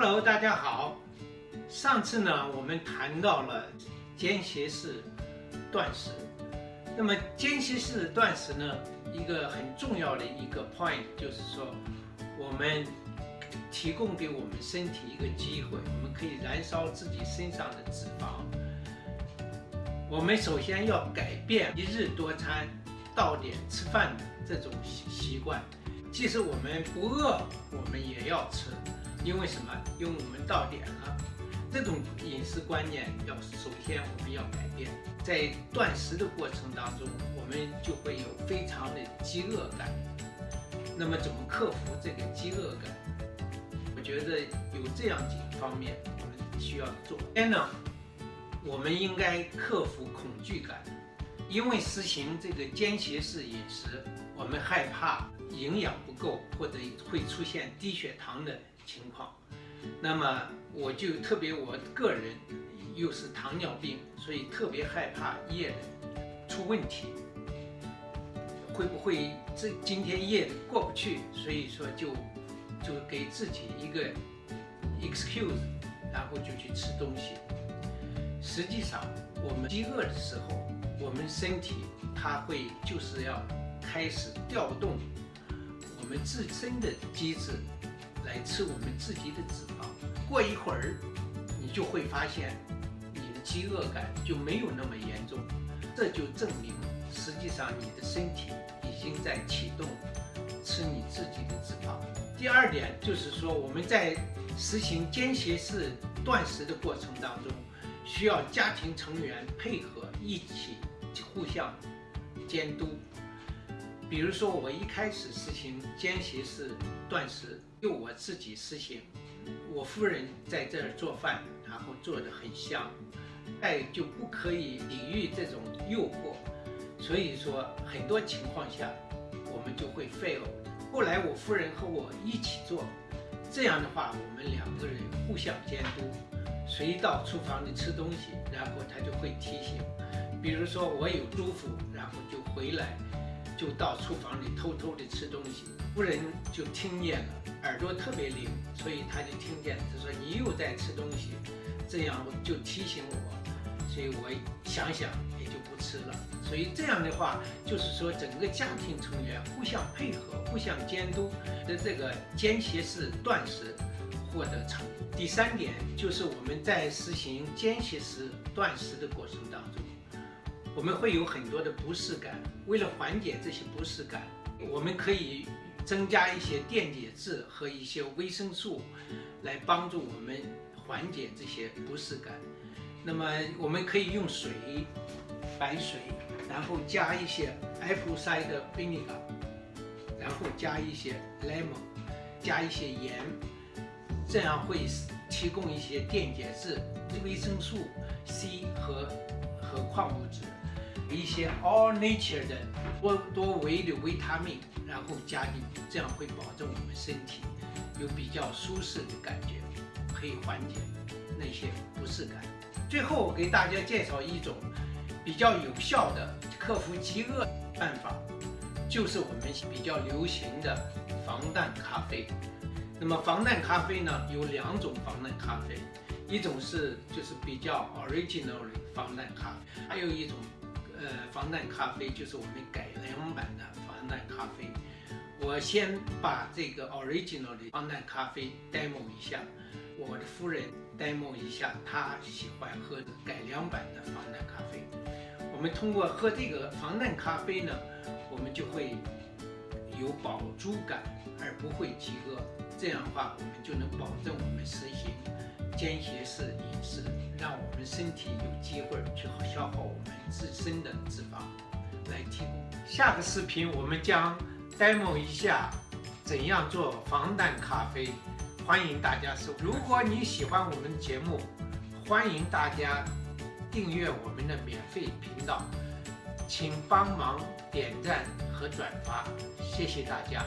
Hello，大家好。上次呢，我们谈到了间歇式断食。那么间歇式断食呢，一个很重要的一个 point 就是说，我们提供给我们身体一个机会，我们可以燃烧自己身上的脂肪。我们首先要改变一日多餐、到点吃饭的这种习习惯。即使我们不饿，我们也要吃，因为什么？因为我们到点了。这种饮食观念要首先我们要改变。在断食的过程当中，我们就会有非常的饥饿感。那么怎么克服这个饥饿感？我觉得有这样几个方面我们需要做。首先呢，我们应该克服恐惧感，因为实行这个间歇式饮食，我们害怕营养不够或者会出现低血糖的情况。那么我就特别我个人又是糖尿病，所以特别害怕夜里出问题，会不会这今天夜里过不去？所以说就就给自己一个 excuse，然后就去吃东西。实际上我们饥饿的时候，我们身体它会就是要开始调动我们自身的机制。来吃我们自己的脂肪，过一会儿，你就会发现你的饥饿感就没有那么严重，这就证明实际上你的身体已经在启动吃你自己的脂肪。第二点就是说，我们在实行间歇式断食的过程当中，需要家庭成员配合一起互相监督。比如说，我一开始实行间歇式断食，就我自己实行，我夫人在这儿做饭，然后做的很香，哎，就不可以抵御这种诱惑，所以说很多情况下我们就会 fail。后来我夫人和我一起做，这样的话我们两个人互相监督，谁到厨房里吃东西，然后他就会提醒。比如说我有嘱咐，然后就回来。就到厨房里偷偷的吃东西，夫人就听见了，耳朵特别灵，所以他就听见，他说你又在吃东西，这样就提醒我，所以我想想也就不吃了。所以这样的话，就是说整个家庭成员互相配合、互相监督的这个间歇式断食获得成功。第三点就是我们在实行间歇式断食的过程当中。我们会有很多的不适感，为了缓解这些不适感，我们可以增加一些电解质和一些维生素，来帮助我们缓解这些不适感。那么我们可以用水，白水，然后加一些 apple cider vinegar，然后加一些 lemon，加一些盐，这样会提供一些电解质、维生素 C 和和矿物质。一些 all nature 的多多维的维他命，然后加进去，这样会保证我们身体有比较舒适的感觉，可以缓解那些不适感。最后我给大家介绍一种比较有效的克服饥饿办法，就是我们比较流行的防弹咖啡。那么防弹咖啡呢，有两种防弹咖啡，一种是就是比较 original 的防弹咖啡，还有一种。呃，防弹咖啡就是我们改良版的防弹咖啡。我先把这个 original 的防弹咖啡 demo 一下，我的夫人 demo 一下，她喜欢喝的改良版的防弹咖啡。我们通过喝这个防弹咖啡呢，我们就会有饱足感，而不会饥饿。这样的话，我们就能保证我们实行间歇式饮食。让我们身体有机会去消耗我们自身的脂肪，来提供。下个视频我们将 demo 一下怎样做防弹咖啡，欢迎大家收。如果你喜欢我们的节目，欢迎大家订阅我们的免费频道，请帮忙点赞和转发，谢谢大家。